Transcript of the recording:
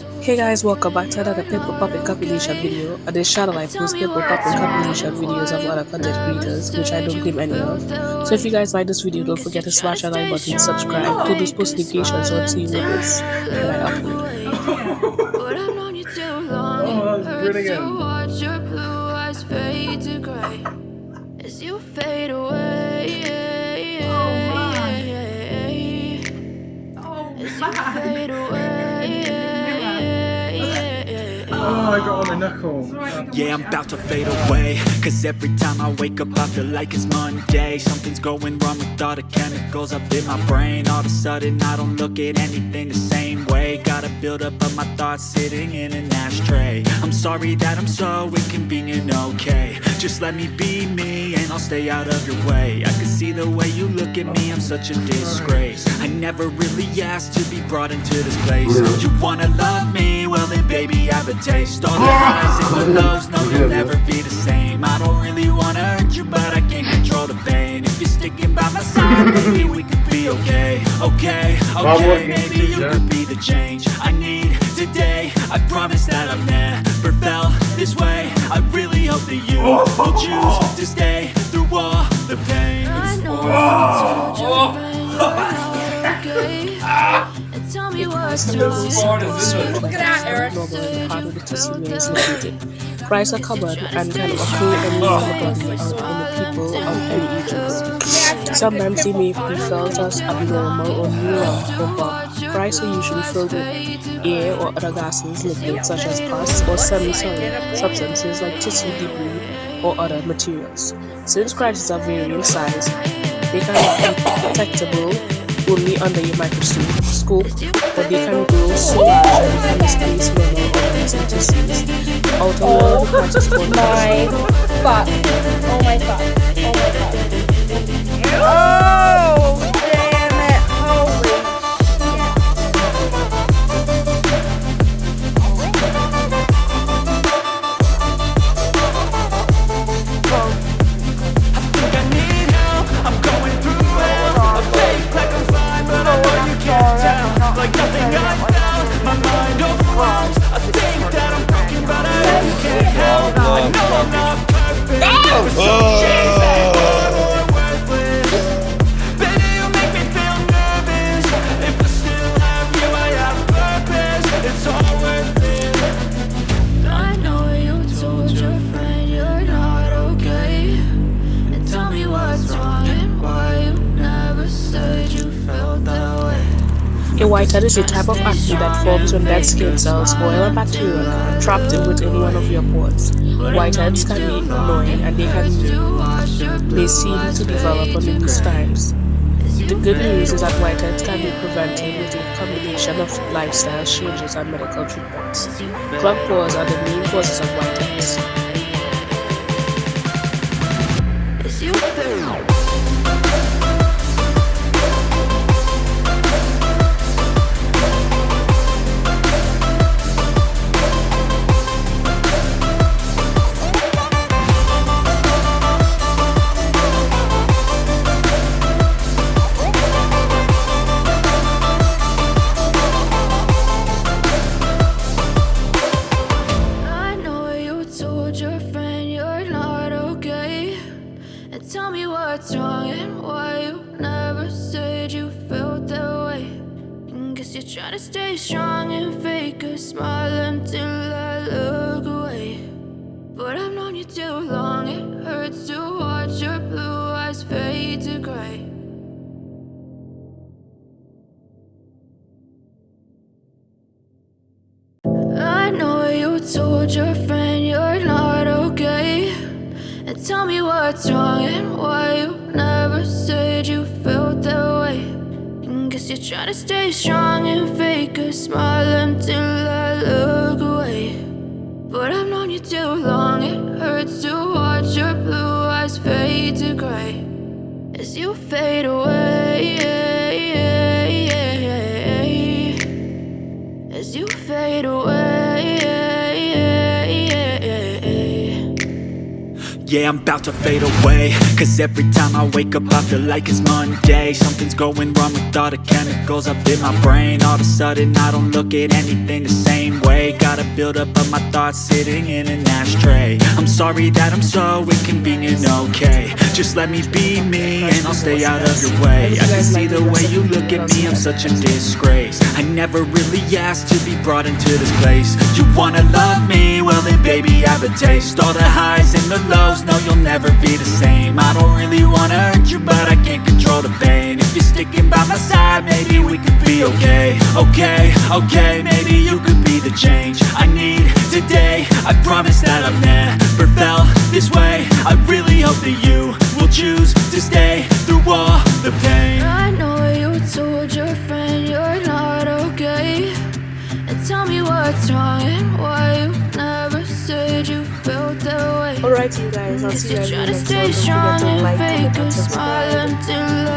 Hey guys, welcome back to another Pimple Poppin' compilation video. On this channel I post Pimple Poppin' compilation videos of other content creators, which I don't claim any of. So if you guys like this video, don't forget to smash that like button, subscribe, put those post notifications on so you know this when I upload. Oh, I got on knuckle. Yeah, I'm about to fade away. Cause every time I wake up I feel like it's Monday. Something's going wrong with all the chemicals up in my brain. All of a sudden I don't look at anything the same way. Gotta build up of my thoughts sitting in an ashtray. I'm sorry that I'm so inconvenient, okay. Just let me be me and I'll stay out of your way. I can see the way you look at me, I'm such a disgrace never really asked to be brought into this place. You wanna love me? Well then baby I have a taste. All the highs and the lows, no you'll never be the same. I don't really wanna hurt you but I can't control the pain. If you're sticking by my side, maybe we could be okay. Okay, okay, maybe you could be the change I need today. I promise that I've never felt this way. I really hope that you will choose to stay through all the pain. I okay. And tell me what's wrong. Look at that, Eric. Price are common and can occur in the body or in the people of any ages. Sometimes they may be felt as abnormal or neural, but price are usually filled with air or other gases, liquids such as pus or semi-solid substances like tissue debris or other materials. Since crashes are vary in size, they can be detectable only under your microscope, but they can grow so large that they can displace normal organs and tissues. Although the parts is called my fuck. Oh my fuck. Oh my fuck. Oh, My mind I think that I'm broken But I just can't help I know I'm not perfect. Oh. But some shit whitehead is a type of acne that forms when dead skin cells, oil and bacteria trapped in within one of your pores. Whiteheads can be annoying and they can they seem to develop on these times. The good news is that whiteheads can be prevented with a combination of lifestyle changes and medical treatments. Club pores are the main causes of whiteheads. Told your friend you're not okay. And tell me what's wrong and why you never said you felt that way. And guess you're trying to stay strong and fake a smile until I look away. But I've known you too long, it hurts to watch your blue eyes fade to gray. I know you told your tell me what's wrong and why you never said you felt that way. And guess you're trying to stay strong and fake a smile until I look away. But I've known you too long, it hurts to watch your blue eyes fade to gray. As you fade away, as you fade away. Yeah, I'm about to fade away. Cause every time I wake up I feel like it's Monday. Something's going wrong with all the chemicals up in my brain. All of a sudden I don't look at anything the same way. Gotta build up of my thoughts sitting in an ashtray. I'm sorry that I'm so inconvenient, okay Just let me be me and I'll stay out of your way. I can see the way you look at me, I'm such a disgrace. I never really asked to be brought into this place. You wanna love me? Well then baby I have a taste. All the highs and the lows, no you'll never be the same. I don't really wanna hurt you but I can't control the pain. If you're sticking by my side, maybe we could be okay. Okay, okay, maybe you could be the change I need today. I promise that I've never felt this way. I really hope that you choose to stay through all the pain I know you told your friend you're not okay And tell me what's wrong and why you never said you felt that way Alright, you guys, I'll see you guys in the trying to next stay one. Don't strong forget to like, comment, and subscribe. until I look